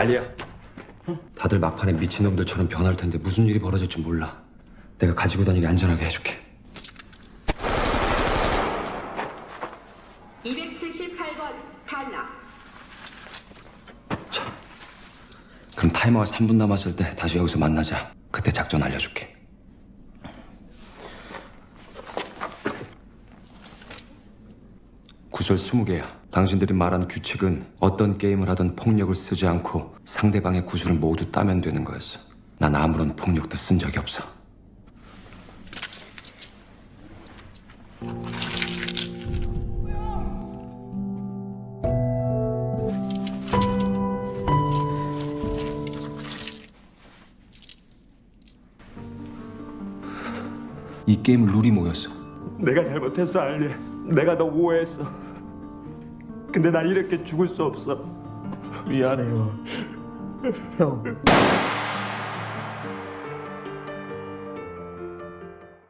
알리야. 다들 막판에 미친놈들처럼 변할 텐데 무슨 일이 벌어질지 몰라. 내가 가지고 다니게 안전하게 해줄게. 278번 탈락. 그럼 타이머가 3분 남았을 때 다시 여기서 만나자. 그때 작전 알려줄게. 구설 20개야. 당신들이 말한 규칙은 어떤 게임을 하든 폭력을 쓰지 않고 상대방의 구슬을 모두 따면 되는 거였어. 난 아무런 폭력도 쓴 적이 없어. 이 게임은 룰이 뭐였어? 내가 잘못했어 알리 내가 너 오해했어 근데 난 이렇게 죽을 수 없어 미안해요. 형.